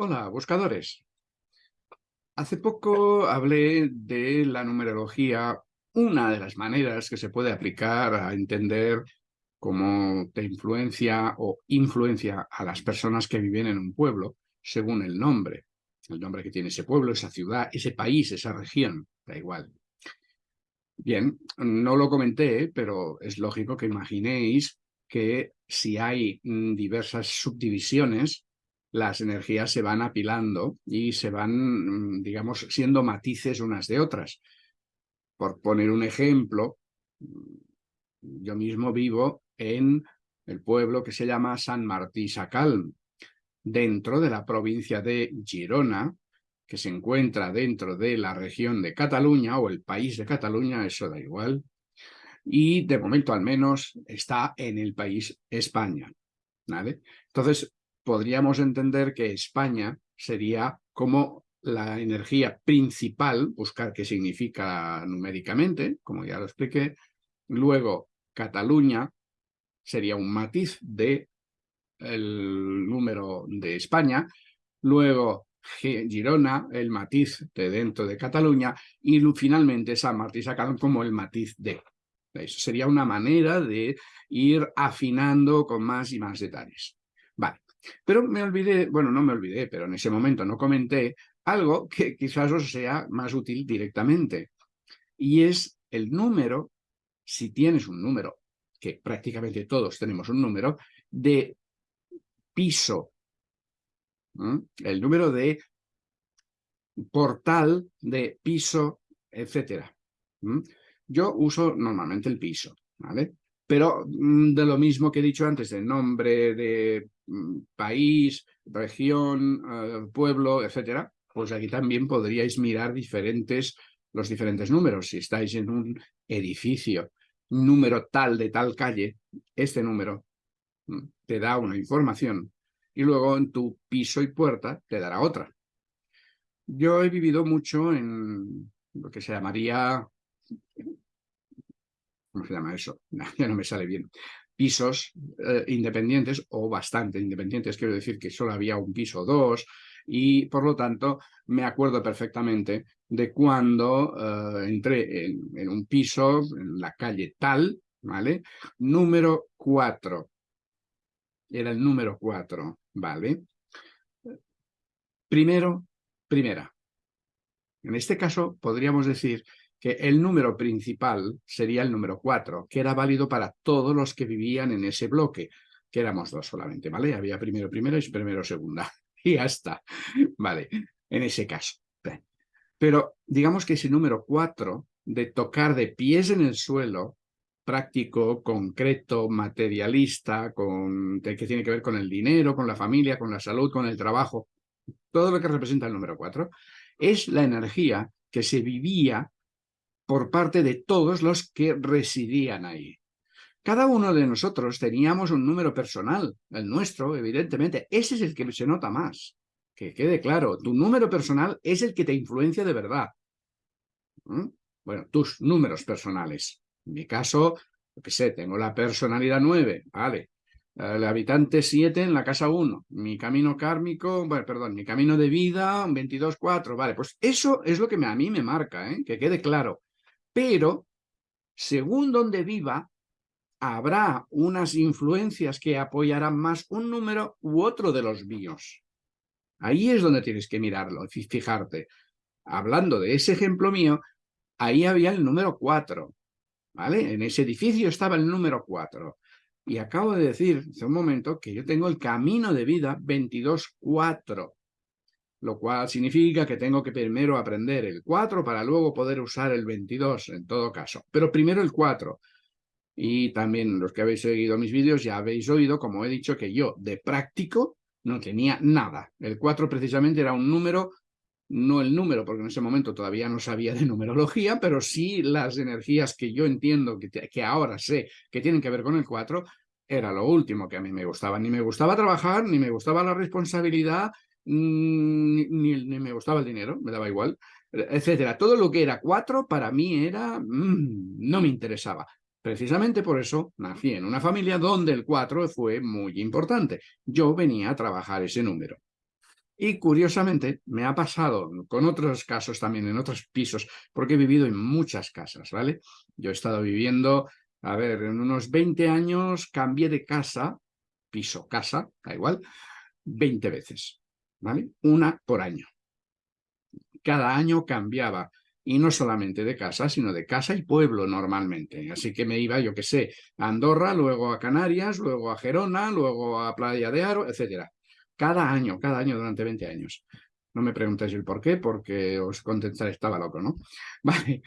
Hola, buscadores. Hace poco hablé de la numerología, una de las maneras que se puede aplicar a entender cómo te influencia o influencia a las personas que viven en un pueblo según el nombre. El nombre que tiene ese pueblo, esa ciudad, ese país, esa región, da igual. Bien, no lo comenté, pero es lógico que imaginéis que si hay diversas subdivisiones, las energías se van apilando y se van, mm, digamos, siendo matices unas de otras. Por poner un ejemplo, mm, yo mismo vivo en el pueblo que se llama San Martí Sacalm, dentro de la provincia de Girona, que se encuentra dentro de la región de Cataluña o el país de Cataluña, eso da igual, y de momento al menos está en el país España. Entonces, podríamos entender que España sería como la energía principal, buscar qué significa numéricamente, como ya lo expliqué. Luego, Cataluña sería un matiz de el número de España. Luego, Girona, el matiz de dentro de Cataluña. Y finalmente, San Martín sacaron como el matiz de. Eso sería una manera de ir afinando con más y más detalles. Pero me olvidé, bueno, no me olvidé, pero en ese momento no comenté algo que quizás os sea más útil directamente. Y es el número, si tienes un número, que prácticamente todos tenemos un número, de piso. El número de portal, de piso, etcétera. Yo uso normalmente el piso, ¿vale? Pero mm, de lo mismo que he dicho antes, de nombre, de país, región, eh, pueblo, etcétera, pues aquí también podríais mirar diferentes, los diferentes números. Si estáis en un edificio, número tal de tal calle, este número mm, te da una información y luego en tu piso y puerta te dará otra. Yo he vivido mucho en lo que se llamaría ¿cómo se llama eso? ya no me sale bien. Pisos eh, independientes o bastante independientes, quiero decir que solo había un piso o dos, y por lo tanto me acuerdo perfectamente de cuando eh, entré en, un piso en la calle tal, ¿vale? Número 4. Era el número 4, ¿vale? Primero, primera. En este caso podríamos decir que el número principal sería el número 4, que era válido para todos los que vivían en ese bloque, que éramos dos solamente, ¿vale? Había primero primero y primero segunda. Y ya está, ¿vale? En ese caso. Pero digamos que ese número 4 de tocar de pies en el suelo, práctico, concreto, materialista, con, que tiene que ver con el dinero, con la familia, con la salud, con el trabajo, todo lo que representa el número 4, es la energía que se vivía por parte de todos los que residían ahí. Cada uno de nosotros teníamos un número personal, el nuestro, evidentemente. Ese es el que se nota más. Que quede claro, tu número personal es el que te influencia de verdad. ¿Mm? Bueno, tus números personales. En mi caso, lo que sé, tengo la personalidad 9, vale. El habitante 7 en la casa 1. Mi camino kármico, bueno, perdón, mi camino de vida 22-4, vale. Pues eso es lo que a mí me marca, ¿eh? que quede claro pero según donde viva, habrá unas influencias que apoyarán más un número u otro de los míos. Ahí es donde tienes que mirarlo, fijarte. Hablando de ese ejemplo mío, ahí había el número 4, ¿vale? En ese edificio estaba el número 4. Y acabo de decir hace un momento que yo tengo el camino de vida 22-4 lo cual significa que tengo que primero aprender el 4 para luego poder usar el 22 en todo caso. Pero primero el 4. Y también los que habéis seguido mis vídeos ya habéis oído, como he dicho, que yo de práctico no tenía nada. El 4 precisamente era un número, no el número, porque en ese momento todavía no sabía de numerología, pero sí las energías que yo entiendo, que, que ahora sé que tienen que ver con el 4, era lo último que a mí me gustaba. Ni me gustaba trabajar, ni me gustaba la responsabilidad, Mm, ni, me gustaba el dinero, me daba igual, etcétera. Todo lo que era cuatro para mí era, mm, no me interesaba. Precisamente por eso nací en una familia donde el cuatro fue muy importante. Yo venía a trabajar ese número. Y curiosamente me ha pasado con otros casos también, en otros pisos, porque he vivido en muchas casas, ¿vale? Yo he estado viviendo, a ver, en unos 20 años cambié de casa, piso, casa, da igual, 20 veces, ¿vale? Una por año. Cada año cambiaba y no solamente de casa, sino de casa y pueblo normalmente. Así que me iba, yo qué sé, a Andorra, luego a Canarias, luego a Gerona, luego a Playa de Aro, etcétera. Cada año, cada año durante 20 años. No me preguntéis el por qué, porque os contestaré, estaba loco, ¿no? Vale,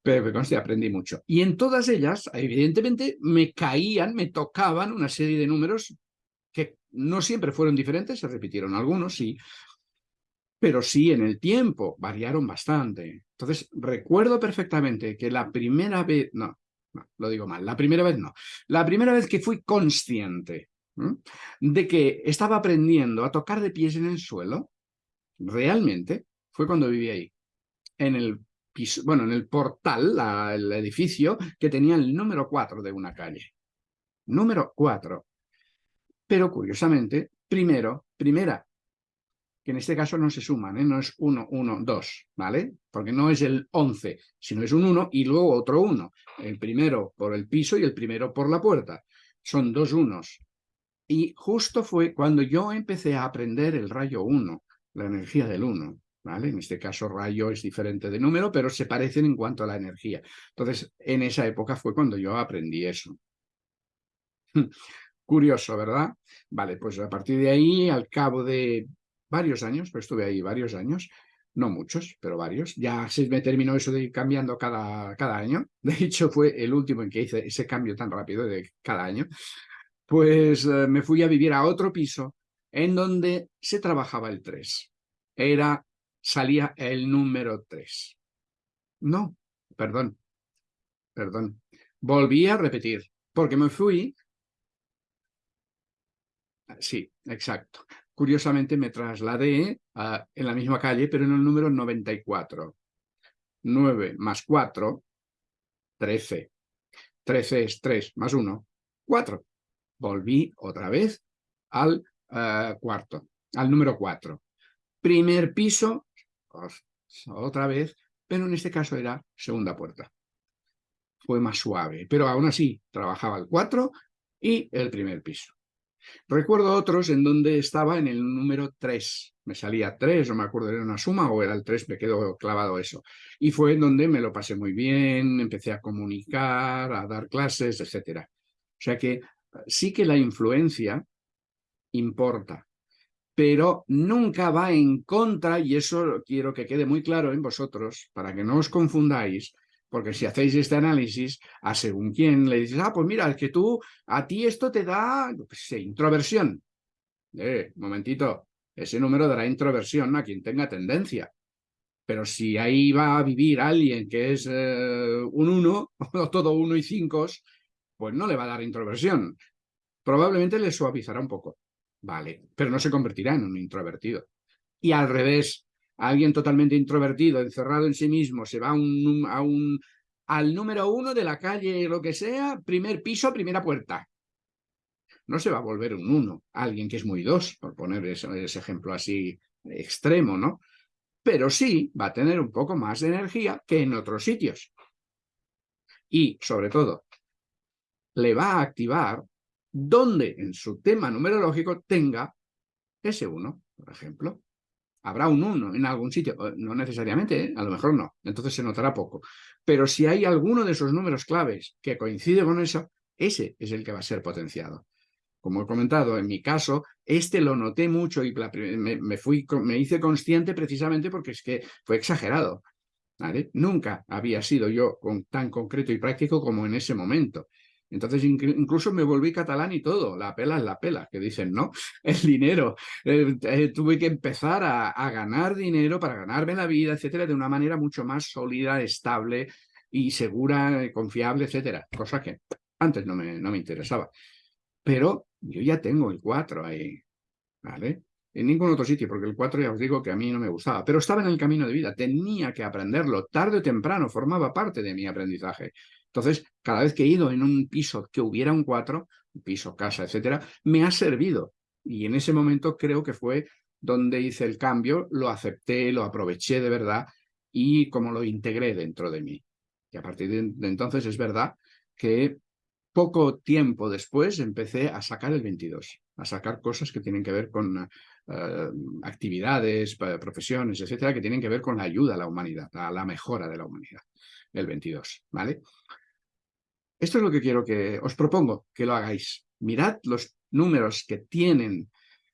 pero me aprendí mucho. Y en todas ellas, evidentemente, me caían, me tocaban una serie de números que no siempre fueron diferentes, se repitieron algunos, sí, pero sí en el tiempo variaron bastante. Entonces, recuerdo perfectamente que la primera vez, no, lo digo mal, la primera vez no, la primera vez que fui consciente de que estaba aprendiendo a tocar de pies en el suelo, realmente, fue cuando viví ahí, en el bueno, en el portal, el edificio, que tenía el número 4 de una calle. Número 4. Pero curiosamente, primero, primera que en este caso no se suman, ¿eh? no es 1, 1, 2, ¿vale? Porque no es el 11, sino es un 1 y luego otro 1. El primero por el piso y el primero por la puerta. Son dos unos. Y justo fue cuando yo empecé a aprender el rayo 1, la energía del 1. ¿Vale? En este caso rayo es diferente de número, pero se parecen en cuanto a la energía. Entonces, en esa época fue cuando yo aprendí eso. Curioso, ¿verdad? Vale, pues a partir de ahí, al cabo de varios años, pues estuve ahí varios años, no muchos, pero varios. Ya se me terminó eso de ir cambiando cada, cada año. De hecho, fue el último en que hice ese cambio tan rápido de cada año. Pues eh, me fui a vivir a otro piso en donde se trabajaba el 3. Era, salía el número 3. No, perdón, perdón. Volví a repetir, porque me fui... Sí, exacto. Curiosamente me trasladé en la misma calle, pero en el número 94. 9 más 4, 13. 13 es 3 más 1, 4. Volví otra vez al uh, cuarto, al número 4. Primer piso, otra vez, pero en este caso era segunda puerta. Fue más suave, pero aún así trabajaba el 4 y el primer piso. Recuerdo otros en donde estaba en el número 3. Me salía 3, no me acuerdo, era una suma o era el 3, me quedó clavado eso. Y fue en donde me lo pasé muy bien, empecé a comunicar, a dar clases, etc. O sea que sí que la influencia importa, pero nunca va en contra, y eso quiero que quede muy claro en vosotros, para que no os confundáis, porque si hacéis este análisis, a según quién le dices, ah, pues mira, es que tú, a ti esto te da, introversión. Eh, momentito, ese número dará introversión a quien tenga tendencia. Pero si ahí va a vivir alguien que es eh, un 1, o todo 1 y 5, pues no le va a dar introversión. Probablemente le suavizará un poco. Vale, pero no se convertirá en un introvertido. Y al revés, alguien totalmente introvertido, encerrado en sí mismo, se va a un, al número uno de la calle, lo que sea, primer piso, primera puerta. No se va a volver un uno, alguien que es muy dos, por poner ese ejemplo así extremo, ¿no? Pero sí va a tener un poco más de energía que en otros sitios. Y, sobre todo, le va a activar donde en su tema numerológico tenga ese uno, por ejemplo habrá un 1 en algún sitio, no necesariamente, ¿eh? a lo mejor no, entonces se notará poco. Pero si hay alguno de esos números claves que coincide con eso, ese es el que va a ser potenciado. Como he comentado, en mi caso, este lo noté mucho y me, fui, me hice consciente precisamente porque es que fue exagerado. Nunca había sido yo tan concreto y práctico como en ese momento. Entonces incluso me volví catalán y todo, la pela es la pela, que dicen, ¿no? El dinero. Eh, eh, tuve que empezar a, ganar dinero para ganarme la vida, etcétera, de una manera mucho más sólida, estable y segura, confiable, etcétera. Cosa que antes no me, no me interesaba. Pero yo ya tengo el 4 ahí, ¿vale? En ningún otro sitio, porque el 4 ya os digo que a mí no me gustaba, pero estaba en el camino de vida, tenía que aprenderlo, tarde o temprano, formaba parte de mi aprendizaje. Entonces, cada vez que he ido en un piso que hubiera un 4, un piso, casa, etcétera, me ha servido. Y en ese momento creo que fue donde hice el cambio, lo acepté, lo aproveché de verdad y como lo integré dentro de mí. Y a partir de entonces es verdad que poco tiempo después empecé a sacar el 22, a sacar cosas que tienen que ver con eh, actividades, profesiones, etcétera, que tienen que ver con la ayuda a la humanidad, a la mejora de la humanidad, el 22, ¿vale? Esto es lo que quiero que os propongo que lo hagáis. Mirad los números que tienen,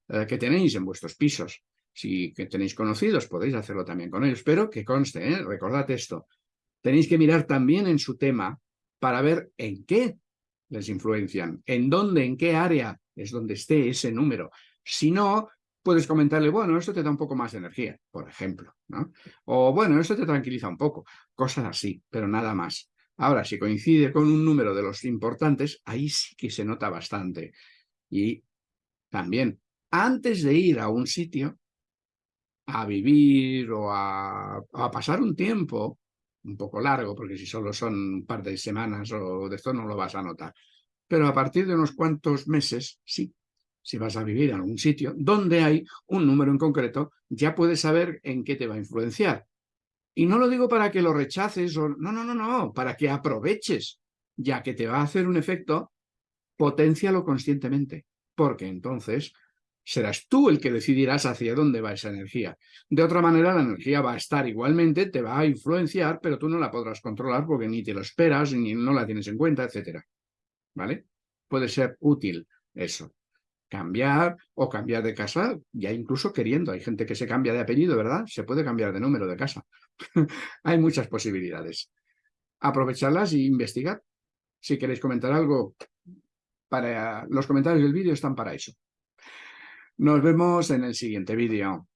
eh, que tenéis en vuestros pisos. Si que tenéis conocidos, podéis hacerlo también con ellos, pero que conste, ¿eh? recordad esto. Tenéis que mirar también en su tema para ver en qué les influencian, en dónde, en qué área es donde esté ese número. Si no, puedes comentarle, bueno, esto te da un poco más de energía, por ejemplo. O bueno, esto te tranquiliza un poco, cosas así, pero nada más. Ahora, si coincide con un número de los importantes, ahí sí que se nota bastante. Y también, antes de ir a un sitio, a vivir o a, pasar un tiempo, un poco largo, porque si solo son un par de semanas o de esto no lo vas a notar. Pero a partir de unos cuantos meses, sí, si vas a vivir en algún sitio donde hay un número en concreto, ya puedes saber en qué te va a influenciar. Y no lo digo para que lo rechaces, o no, no, no, no, para que aproveches, ya que te va a hacer un efecto, potencialo conscientemente, porque entonces serás tú el que decidirás hacia dónde va esa energía. De otra manera, la energía va a estar igualmente, te va a influenciar, pero tú no la podrás controlar porque ni te lo esperas, ni no la tienes en cuenta, etc. ¿Vale? Puede ser útil eso. Cambiar o cambiar de casa, ya incluso queriendo. Hay gente que se cambia de apellido, ¿verdad? Se puede cambiar de número de casa. Hay muchas posibilidades. Aprovecharlas y investigar. Si queréis comentar algo, para los comentarios del vídeo están para eso. Nos vemos en el siguiente vídeo.